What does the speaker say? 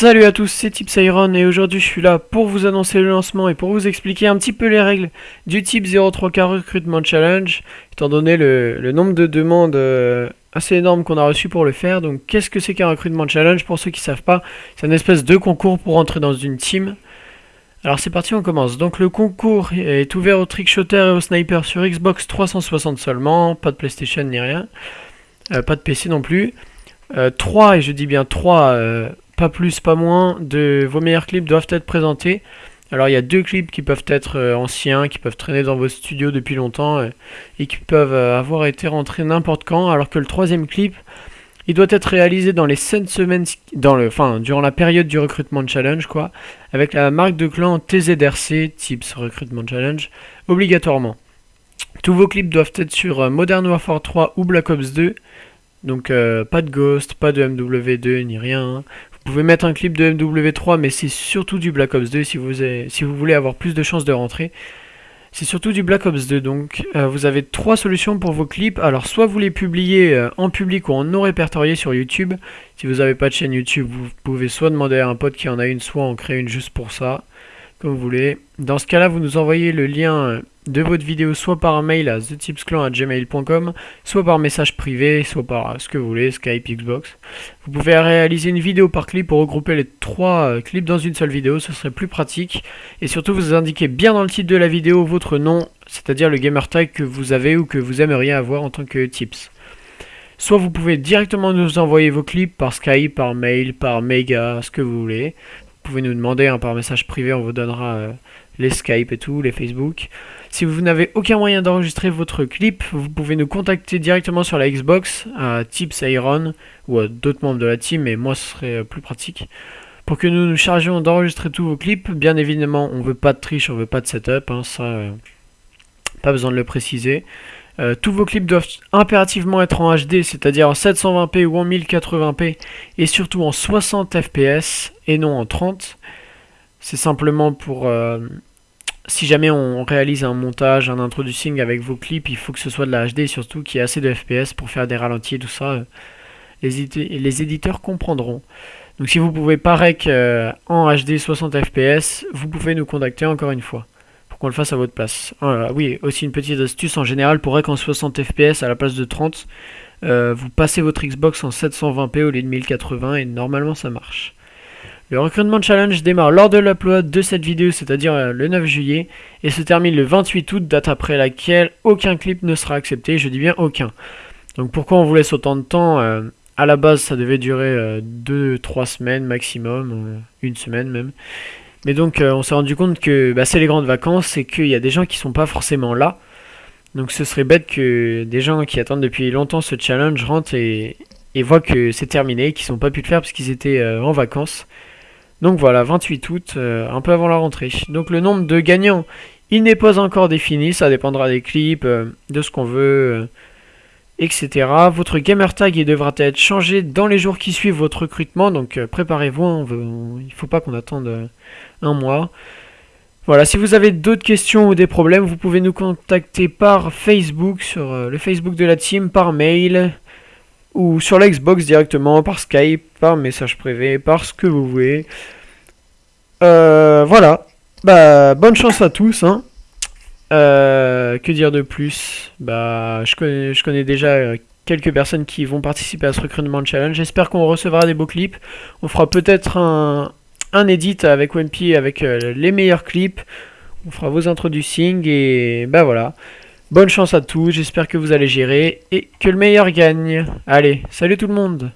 Salut à tous, c'est Tipsiron et aujourd'hui je suis là pour vous annoncer le lancement et pour vous expliquer un petit peu les règles du type 03K Recruitment Challenge, étant donné le, nombre de demandes euh, assez énorme qu'on a reçu pour le faire. Donc qu'est-ce que c'est qu'un Recruitment Challenge? Pour ceux qui ne savent pas, c'est une espèce de concours pour entrer dans une team. Alors c'est parti, on commence. Donc le concours est ouvert aux trickshotter et aux snipers sur Xbox 360 seulement, pas de PlayStation ni rien, euh, pas de PC non plus. 3, euh, et je dis bien 3 pas plus, pas moins, de vos meilleurs clips doivent être présentés. Alors il y a deux clips qui peuvent être euh, anciens, qui peuvent traîner dans vos studios depuis longtemps euh, et qui peuvent euh, avoir été rentrés n'importe quand, alors que le troisième clip, il doit être réalisé dans les 7 semaines, dans le, enfin, durant la période du recrutement challenge, quoi, avec la marque de clan TZRC, Tips Recruitment Challenge, obligatoirement. Tous vos clips doivent être sur Modern Warfare 3 ou Black Ops 2, donc pas de Ghost, pas de MW2 ni rien. Hein. Vous pouvez mettre un clip de MW3, mais c'est surtout du Black Ops 2 si vous, si vous voulez avoir plus de chances de rentrer. C'est surtout du Black Ops 2, donc euh, vous avez trois solutions pour vos clips. Alors soit vous les publiez euh, en public ou en non répertorié sur YouTube. Si vous n'avez pas de chaîne YouTube, vous pouvez soit demander à un pote qui en a une, soit en créer une juste pour ça, comme vous voulez. Dans ce cas-là, vous nous envoyez le lien euh, de votre vidéo soit par mail à thetipsclan.gmail.com, soit par message privé, soit par ce que vous voulez, Skype, Xbox. Vous pouvez réaliser une vidéo par clip pour regrouper les trois euh, clips dans une seule vidéo, ce serait plus pratique. Et surtout, vous indiquez bien dans le titre de la vidéo votre nom, c'est-à-dire le gamer tag que vous avez ou que vous aimeriez avoir en tant que tips. Soit vous pouvez directement nous envoyer vos clips par Skype, par mail, par Mega, ce que vous voulez. Vous pouvez nous demander hein, par message privé, on vous donnera euh, les Skype et tout, les Facebook. Si vous n'avez aucun moyen d'enregistrer votre clip, vous pouvez nous contacter directement sur la Xbox à Tips Iron ou à d'autres membres de la team, mais moi ce serait euh, plus pratique. Pour que nous nous chargions d'enregistrer tous vos clips, bien évidemment on veut pas de triche, on veut pas de setup, hein, ça euh, pas besoin de le préciser. Euh, tous vos clips doivent impérativement être en HD, c'est-à-dire en 720p ou en 1080p, et surtout en 60 fps et non en 30. C'est simplement pour si jamais on réalise un montage, un introducing avec vos clips, il faut que ce soit de la HD surtout qu'il y ait assez de FPS pour faire des ralentis et tout ça. Euh, les, les éditeurs comprendront. Donc si vous pouvez pas rec euh, en HD 60 FPS, vous pouvez nous contacter encore une fois qu'on le fasse à votre place. oui, aussi une petite astuce en général pour rec en 60 FPS à la place de 30, euh, vous passez votre Xbox en 720p au lieu de 1080 et normalement ça marche. Le recrutement challenge démarre lors de l'upload de cette vidéo, c'est-à-dire euh, le 9 juillet, et se termine le 28 août, date après laquelle aucun clip ne sera accepté, je dis bien aucun. Donc pourquoi on vous laisse autant de temps euh, À la base, ça devait durer 2-3 euh, semaines maximum, une semaine même. Mais donc on s'est rendu compte que bah, c'est les grandes vacances et qu'il y a des gens qui sont pas forcément là. Donc ce serait bête que des gens qui attendent depuis longtemps ce challenge rentrent et, voient que c'est terminé, qu'ils n'ont pas pu le faire parce qu'ils étaient en vacances. Donc voilà, 28 août, euh, un peu avant la rentrée. Donc le nombre de gagnants, il n'est pas encore défini, ça dépendra des clips, euh, de ce qu'on veut, euh, etc. Votre gamer tag il devra être changé dans les jours qui suivent votre recrutement, donc préparez-vous, hein, il ne faut pas qu'on attende un mois. Voilà, si vous avez d'autres questions ou des problèmes, vous pouvez nous contacter par Facebook, sur le Facebook de la team, par mail, ou sur l'Xbox directement, par Skype, par message privé, par ce que vous voulez. Euh, voilà. Bah, bonne chance à tous. Hein. Euh, que dire de plus? Bah, je connais, déjà euh, quelques personnes qui vont participer à ce recrutement challenge. J'espère qu'on recevra des beaux clips. On fera peut-être un, un edit avec Wimpy avec les meilleurs clips. On fera vos introducings et bah voilà. Bonne chance à tous, j'espère que vous allez gérer et que le meilleur gagne. Allez, salut tout le monde